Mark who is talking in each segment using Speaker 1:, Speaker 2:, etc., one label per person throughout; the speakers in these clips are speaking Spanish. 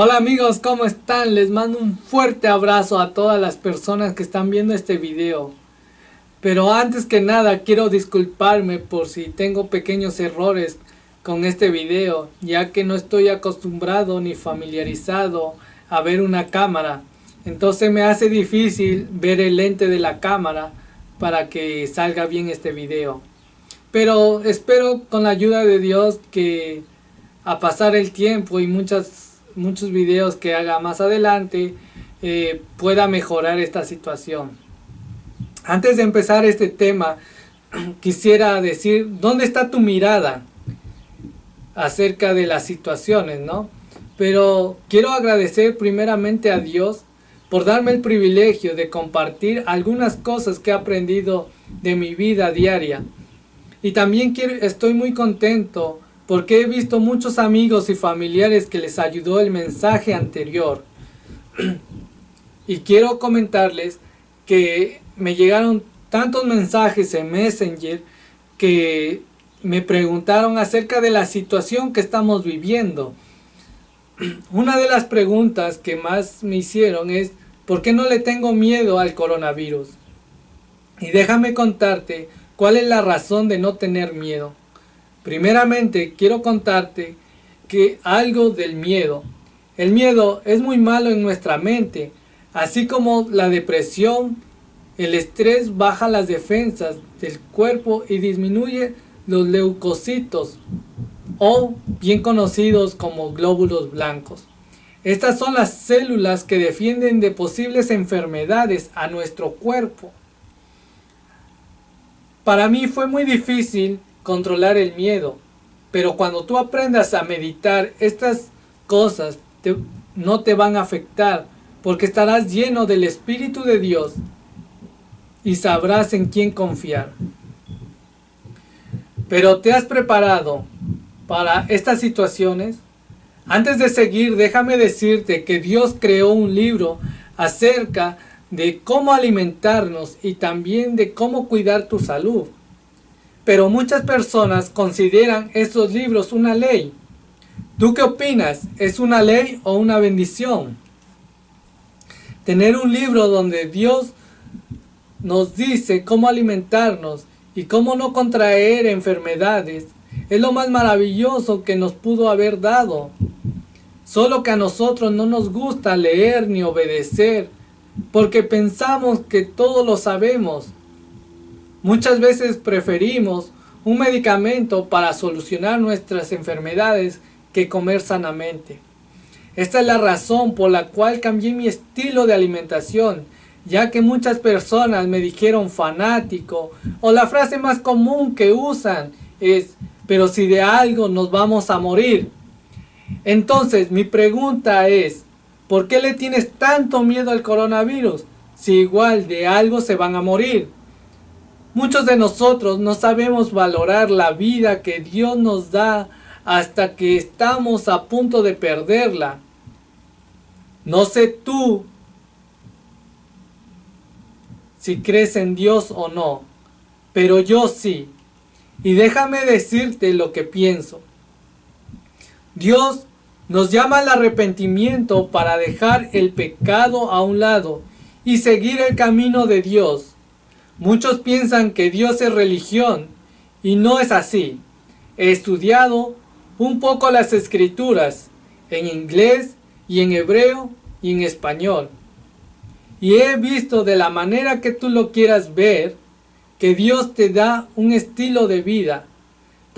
Speaker 1: Hola amigos, ¿cómo están? Les mando un fuerte abrazo a todas las personas que están viendo este video. Pero antes que nada quiero disculparme por si tengo pequeños errores con este video, ya que no estoy acostumbrado ni familiarizado a ver una cámara. Entonces me hace difícil ver el lente de la cámara para que salga bien este video. Pero espero con la ayuda de Dios que a pasar el tiempo y muchas, muchos videos que haga más adelante eh, pueda mejorar esta situación. Antes de empezar este tema, quisiera decir, ¿dónde está tu mirada acerca de las situaciones, no? Pero quiero agradecer primeramente a Dios por darme el privilegio de compartir algunas cosas que he aprendido de mi vida diaria. Y también quiero, estoy muy contento porque he visto muchos amigos y familiares que les ayudó el mensaje anterior. y quiero comentarles que me llegaron tantos mensajes en Messenger que me preguntaron acerca de la situación que estamos viviendo. Una de las preguntas que más me hicieron es ¿por qué no le tengo miedo al coronavirus? Y déjame contarte cuál es la razón de no tener miedo. Primeramente quiero contarte que algo del miedo. El miedo es muy malo en nuestra mente, así como la depresión, el estrés baja las defensas del cuerpo y disminuye los leucocitos o bien conocidos como glóbulos blancos. Estas son las células que defienden de posibles enfermedades a nuestro cuerpo. Para mí fue muy difícil controlar el miedo, pero cuando tú aprendas a meditar, estas cosas no te van a afectar porque estarás lleno del Espíritu de Dios y sabrás en quién confiar. Pero ¿te has preparado para estas situaciones? Antes de seguir, déjame decirte que Dios creó un libro acerca de cómo alimentarnos y también de cómo cuidar tu salud. Pero muchas personas consideran estos libros una ley. ¿Tú qué opinas? ¿Es una ley o una bendición? Tener un libro donde Dios nos dice cómo alimentarnos y cómo no contraer enfermedades es lo más maravilloso que nos pudo haber dado. Solo que a nosotros no nos gusta leer ni obedecer, porque pensamos que todo lo sabemos. Muchas veces preferimos un medicamento para solucionar nuestras enfermedades que comer sanamente. Esta es la razón por la cual cambié mi estilo de alimentación, ya que muchas personas me dijeron fanático, o la frase más común que usan es, pero si de algo nos vamos a morir. Entonces, mi pregunta es, ¿por qué le tienes tanto miedo al coronavirus? Si igual de algo se van a morir. Muchos de nosotros no sabemos valorar la vida que Dios nos da hasta que estamos a punto de perderla. No sé tú si crees en Dios o no, pero yo sí. Y déjame decirte lo que pienso. Dios nos llama al arrepentimiento para dejar el pecado a un lado y seguir el camino de Dios. Muchos piensan que Dios es religión y no es así. He estudiado un poco las escrituras en inglés y en hebreo y en español. Y he visto de la manera que tú lo quieras ver que Dios te da un estilo de vida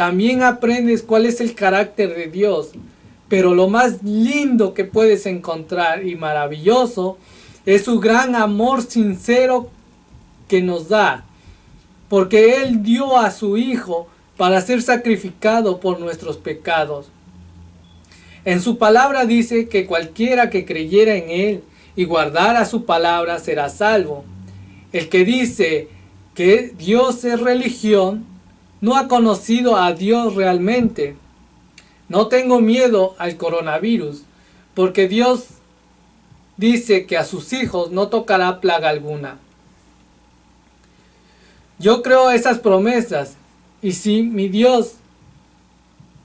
Speaker 1: también aprendes cuál es el carácter de Dios. Pero lo más lindo que puedes encontrar y maravilloso es su gran amor sincero que nos da. Porque Él dio a su Hijo para ser sacrificado por nuestros pecados. En su palabra dice que cualquiera que creyera en Él y guardara su palabra será salvo. El que dice que Dios es religión no ha conocido a Dios realmente. No tengo miedo al coronavirus, porque Dios dice que a sus hijos no tocará plaga alguna. Yo creo esas promesas, y si mi Dios,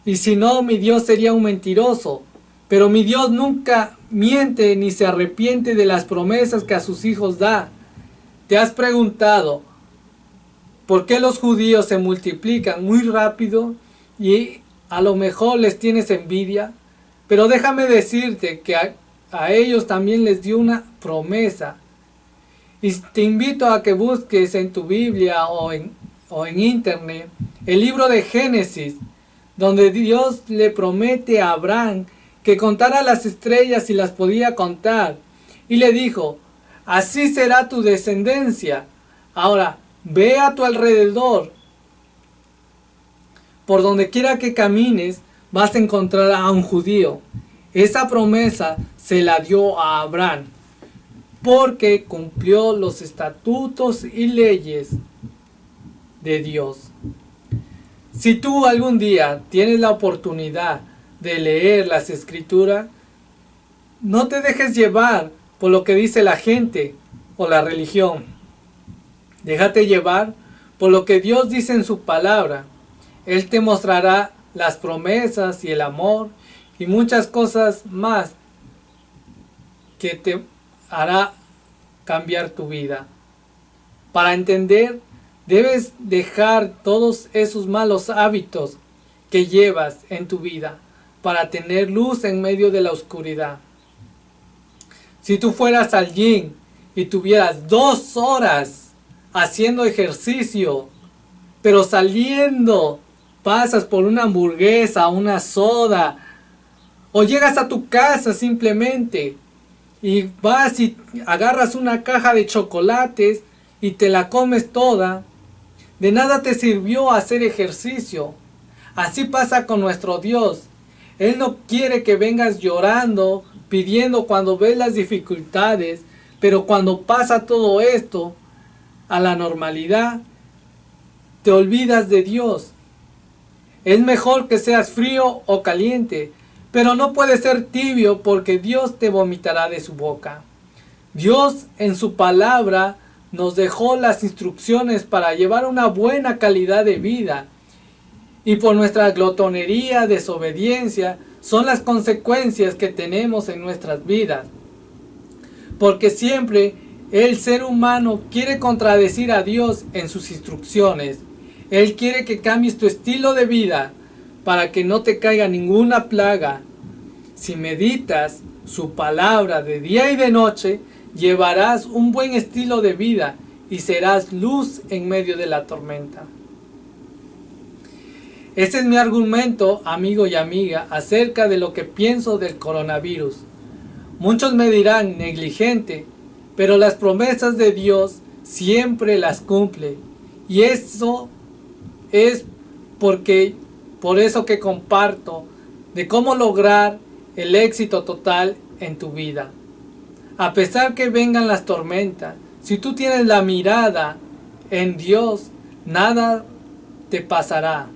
Speaker 1: y si no, mi Dios sería un mentiroso, Pero mi Dios nunca miente ni se arrepiente de las promesas que a sus hijos da. ¿Te has preguntado por qué los judíos se multiplican muy rápido y a lo mejor les tienes envidia? Pero déjame decirte que a, ellos también les dio una promesa. Y te invito a que busques en tu Biblia o en, o en internet el libro de Génesis, donde Dios le promete a Abraham que contara las estrellas y las podía contar. Y le dijo, así será tu descendencia. Ahora, ve a tu alrededor. Por donde quiera que camines, vas a encontrar a un judío. Esa promesa se la dio a Abraham, porque cumplió los estatutos y leyes de Dios. Si tú algún día tienes la oportunidad de leer las escrituras, no te dejes llevar por lo que dice la gente o la religión. Déjate llevar por lo que Dios dice en su palabra. Él te mostrará las promesas y el amor y muchas cosas más que te hará cambiar tu vida. Para entender, debes dejar todos esos malos hábitos que llevas en tu vida para tener luz en medio de la oscuridad. Si tú fueras al y tuvieras dos horas haciendo ejercicio, pero saliendo pasas por una hamburguesa, una soda, o llegas a tu casa simplemente y vas y agarras una caja de chocolates y te la comes toda, de nada te sirvió hacer ejercicio. Así pasa con nuestro Dios. Él no quiere que vengas llorando, pidiendo cuando ves las dificultades, pero cuando pasa todo esto a la normalidad, te olvidas de Dios. Es mejor que seas frío o caliente, pero no puedes ser tibio porque Dios te vomitará de su boca. Dios en su palabra nos dejó las instrucciones para llevar una buena calidad de vida y por nuestra glotonería, desobediencia, son las consecuencias que tenemos en nuestras vidas. Porque siempre el ser humano quiere contradecir a Dios en sus instrucciones. Él quiere que cambies tu estilo de vida para que no te caiga ninguna plaga. Si meditas su palabra de día y de noche, llevarás un buen estilo de vida y serás luz en medio de la tormenta. Este es mi argumento, amigo y amiga, acerca de lo que pienso del coronavirus. Muchos me dirán negligente, pero las promesas de Dios siempre las cumple. Y eso es porque, por eso que comparto de cómo lograr el éxito total en tu vida. A pesar que vengan las tormentas, si tú tienes la mirada en Dios, nada te pasará.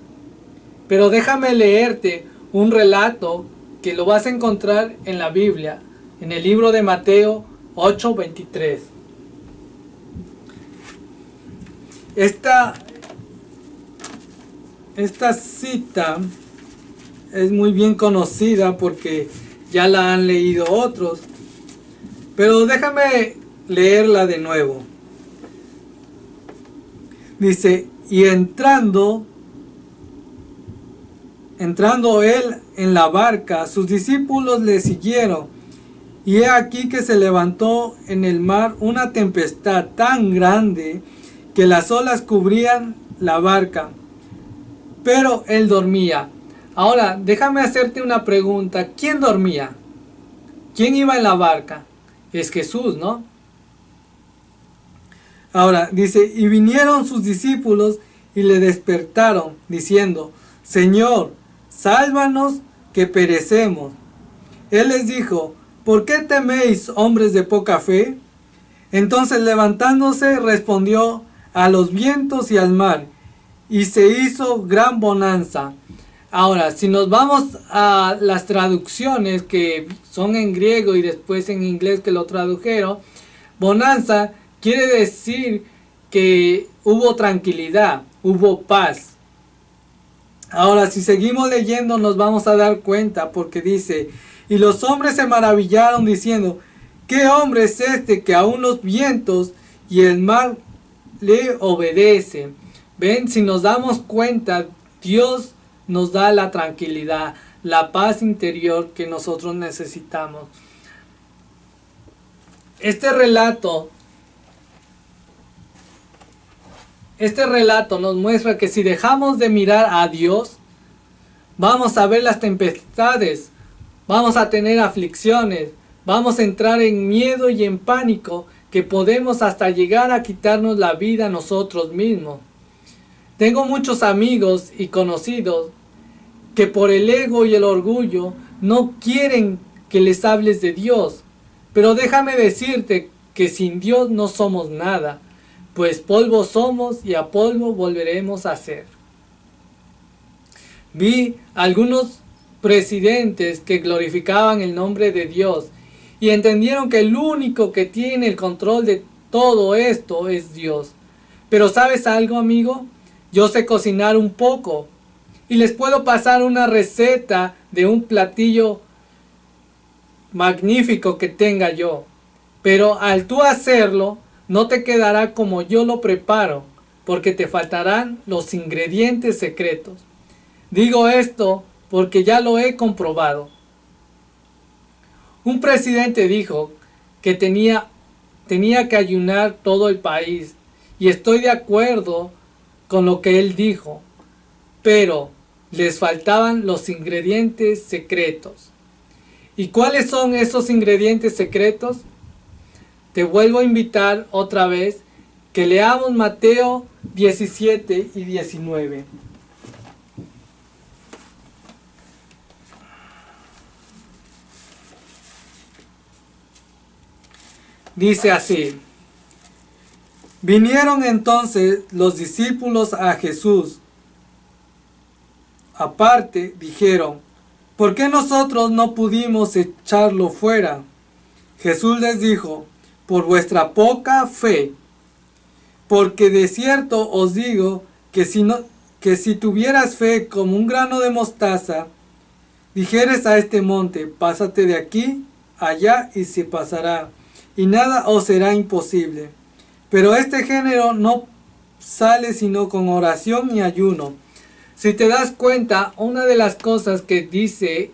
Speaker 1: Pero déjame leerte un relato que lo vas a encontrar en la Biblia, en el libro de Mateo 8:23. Esta, esta cita es muy bien conocida porque ya la han leído otros, pero déjame leerla de nuevo. Dice, y entrando Entrando él en la barca, sus discípulos le siguieron. Y he aquí que se levantó en el mar una tempestad tan grande que las olas cubrían la barca. Pero él dormía. Ahora, déjame hacerte una pregunta. ¿Quién dormía? ¿Quién iba en la barca? Es Jesús, ¿no? Ahora, dice, y vinieron sus discípulos y le despertaron, diciendo, Señor, sálvanos que perecemos. Él les dijo, ¿por qué teméis, hombres de poca fe? Entonces levantándose respondió a los vientos y al mar, y se hizo gran bonanza. Ahora, si nos vamos a las traducciones que son en griego y después en inglés que lo tradujeron, bonanza quiere decir que hubo tranquilidad, hubo paz. Ahora, si seguimos leyendo nos vamos a dar cuenta porque dice, Y los hombres se maravillaron diciendo, ¿qué hombre es este que aún los vientos y el mar le obedecen? Ven, si nos damos cuenta, Dios nos da la tranquilidad, la paz interior que nosotros necesitamos. Este relato, este relato nos muestra que si dejamos de mirar a Dios, vamos a ver las tempestades, vamos a tener aflicciones, vamos a entrar en miedo y en pánico que podemos hasta llegar a quitarnos la vida nosotros mismos. Tengo muchos amigos y conocidos que por el ego y el orgullo no quieren que les hables de Dios. Pero déjame decirte que sin Dios no somos nada, pues polvo somos y a polvo volveremos a ser. Vi algunos presidentes que glorificaban el nombre de Dios y entendieron que el único que tiene el control de todo esto es Dios. Pero ¿sabes algo, amigo? Yo sé cocinar un poco y les puedo pasar una receta de un platillo magnífico que tenga yo. Pero al tú hacerlo, no te quedará como yo lo preparo, porque te faltarán los ingredientes secretos. Digo esto porque ya lo he comprobado. Un presidente dijo que tenía, tenía que ayunar todo el país y estoy de acuerdo con lo que él dijo, pero les faltaban los ingredientes secretos. ¿Y cuáles son esos ingredientes secretos? Te vuelvo a invitar otra vez que leamos Mateo 17 y 19. Dice así, vinieron entonces los discípulos a Jesús. Aparte dijeron, ¿por qué nosotros no pudimos echarlo fuera? Jesús les dijo, por vuestra poca fe, porque de cierto os digo que si, no, que si tuvieras fe como un grano de mostaza, dijeres a este monte, pásate de aquí, allá y se pasará y nada os será imposible. Pero este género no sale sino con oración y ayuno. Si te das cuenta, una de las cosas que dice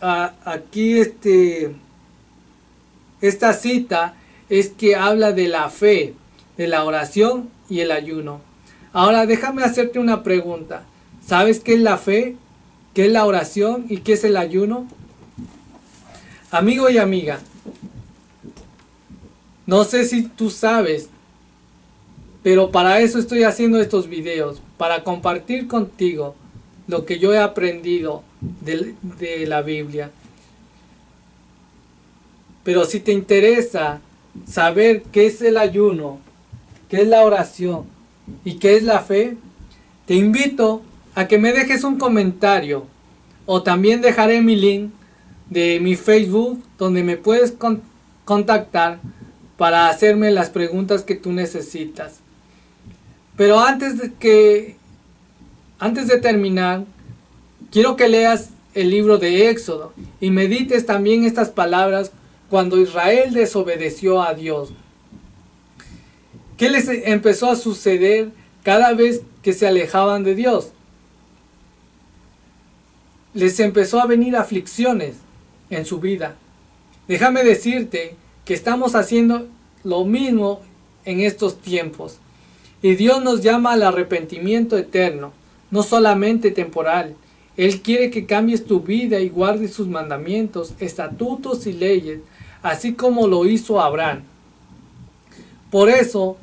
Speaker 1: aquí este, esta cita es que habla de la fe, de la oración y el ayuno. Ahora déjame hacerte una pregunta. ¿Sabes qué es la fe? ¿Qué es la oración? ¿Y qué es el ayuno? Amigo y amiga, no sé si tú sabes, pero para eso estoy haciendo estos videos, para compartir contigo lo que yo he aprendido de, la Biblia. Pero si te interesa saber qué es el ayuno, qué es la oración y qué es la fe, te invito a que me dejes un comentario o también dejaré mi link de mi Facebook donde me puedes contactar para hacerme las preguntas que tú necesitas. Pero antes de que antes de terminar, quiero que leas el libro de Éxodo y medites también estas palabras cuando Israel desobedeció a Dios. ¿Qué les empezó a suceder cada vez que se alejaban de Dios? Les empezó a venir aflicciones en su vida. Déjame decirte que estamos haciendo lo mismo en estos tiempos. Y Dios nos llama al arrepentimiento eterno, no solamente temporal. Él quiere que cambies tu vida y guardes sus mandamientos, estatutos y leyes, así como lo hizo Abraham. Por eso,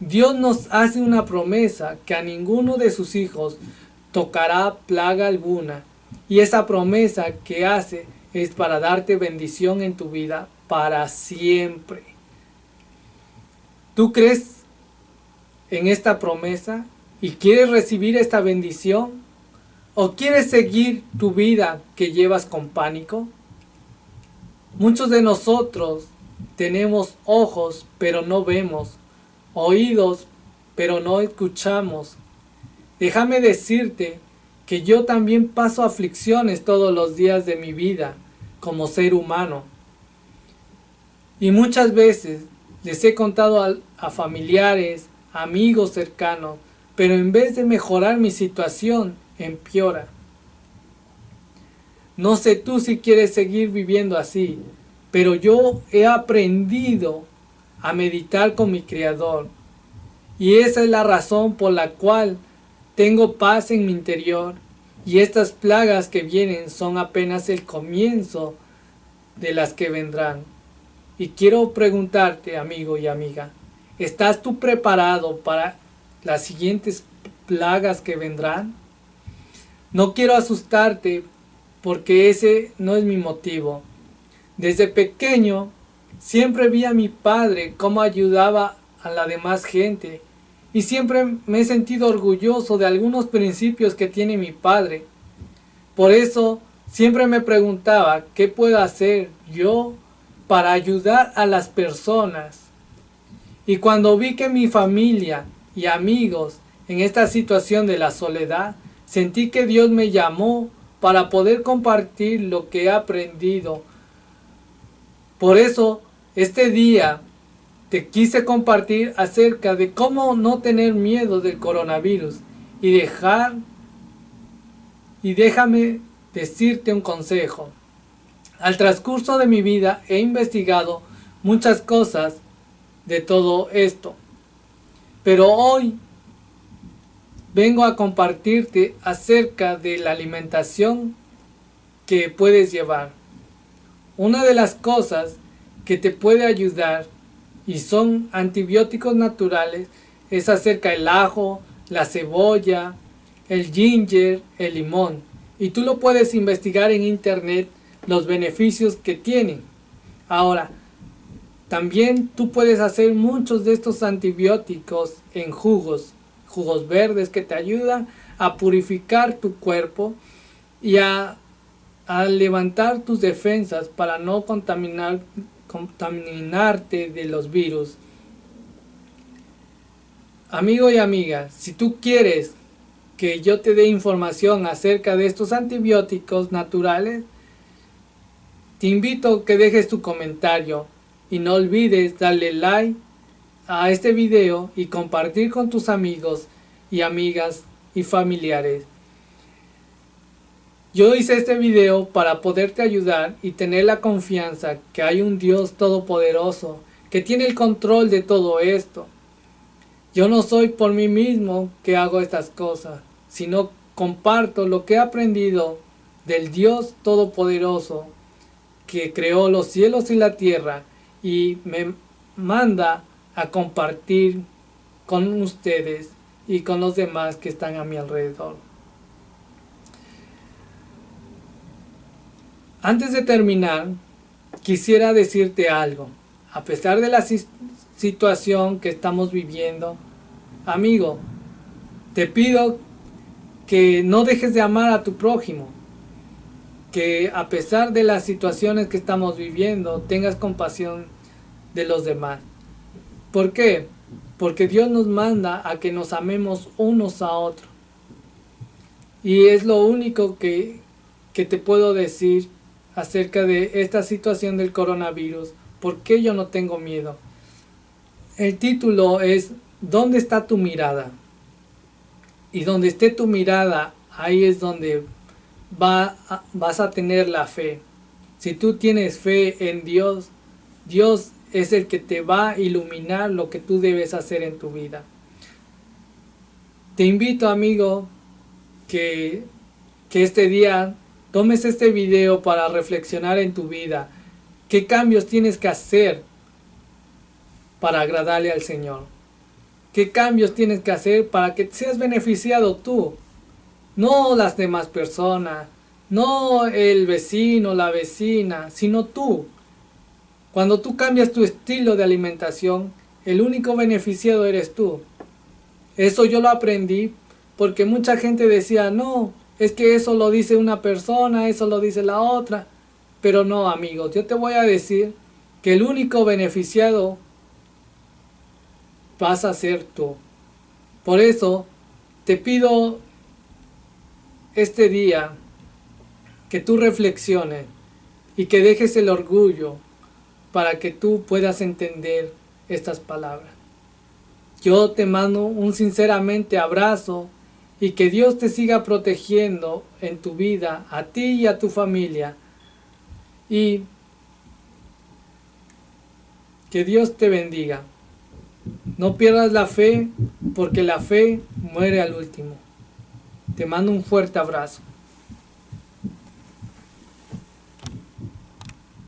Speaker 1: Dios nos hace una promesa que a ninguno de sus hijos tocará plaga alguna. Y esa promesa que hace es para darte bendición en tu vida para siempre. ¿Tú crees en esta promesa y quieres recibir esta bendición? ¿O quieres seguir tu vida que llevas con pánico? Muchos de nosotros tenemos ojos pero no vemos, oídos pero no escuchamos. Déjame decirte que yo también paso aflicciones todos los días de mi vida como ser humano. Y muchas veces les he contado a, familiares, amigos cercanos, pero en vez de mejorar mi situación, empeora. No sé tú si quieres seguir viviendo así, pero yo he aprendido a meditar con mi Creador. Y esa es la razón por la cual tengo paz en mi interior. Y estas plagas que vienen son apenas el comienzo de las que vendrán. Y quiero preguntarte, amigo y amiga, ¿estás tú preparado para las siguientes plagas que vendrán? No quiero asustarte porque ese no es mi motivo. Desde pequeño siempre vi a mi padre cómo ayudaba a la demás gente y siempre me he sentido orgulloso de algunos principios que tiene mi padre. Por eso siempre me preguntaba qué puedo hacer yo para ayudar a las personas. Y cuando vi que mi familia y amigos en esta situación de la soledad, sentí que Dios me llamó para poder compartir lo que he aprendido. Por eso, este día te quise compartir acerca de cómo no tener miedo del coronavirus y dejar y déjame decirte un consejo. Al transcurso de mi vida he investigado muchas cosas de todo esto, pero hoy vengo a compartirte acerca de la alimentación que puedes llevar. Una de las cosas que te puede ayudar y son antibióticos naturales es acerca del ajo, la cebolla, el ginger, el limón. Y tú lo puedes investigar en internet los beneficios que tienen. Ahora, también tú puedes hacer muchos de estos antibióticos en jugos jugos verdes que te ayudan a purificar tu cuerpo y a, levantar tus defensas para no contaminar, contaminarte de los virus. Amigo y amiga, si tú quieres que yo te dé información acerca de estos antibióticos naturales, te invito a que dejes tu comentario y no olvides darle like a este video y compartir con tus amigos y amigas y familiares. Yo hice este video para poderte ayudar y tener la confianza que hay un Dios todopoderoso que tiene el control de todo esto. Yo no soy por mí mismo que hago estas cosas, sino comparto lo que he aprendido del Dios todopoderoso que creó los cielos y la tierra y me manda a compartir con ustedes y con los demás que están a mi alrededor. Antes de terminar, quisiera decirte algo. A pesar de la situación que estamos viviendo, amigo, te pido que no dejes de amar a tu prójimo. Que a pesar de las situaciones que estamos viviendo, tengas compasión de los demás. ¿Por qué? Porque Dios nos manda a que nos amemos unos a otros. Y es lo único que, que te puedo decir acerca de esta situación del coronavirus. ¿Por qué yo no tengo miedo? El título es ¿Dónde está tu mirada? Y donde esté tu mirada, ahí es donde va vas a tener la fe. Si tú tienes fe en Dios, Dios es el que te va a iluminar lo que tú debes hacer en tu vida. Te invito amigo que, que este día tomes este video para reflexionar en tu vida. ¿Qué cambios tienes que hacer para agradarle al Señor? ¿Qué cambios tienes que hacer para que seas beneficiado tú? No las demás personas, no el vecino, la vecina, sino tú. Cuando tú cambias tu estilo de alimentación, el único beneficiado eres tú. Eso yo lo aprendí porque mucha gente decía, no, es que eso lo dice una persona, eso lo dice la otra. Pero no, amigos, yo te voy a decir que el único beneficiado vas a ser tú. Por eso te pido este día que tú reflexiones y que dejes el orgullo para que tú puedas entender estas palabras. Yo te mando un sinceramente abrazo y que Dios te siga protegiendo en tu vida, a ti y a tu familia. Y que Dios te bendiga. No pierdas la fe porque la fe muere al último. Te mando un fuerte abrazo.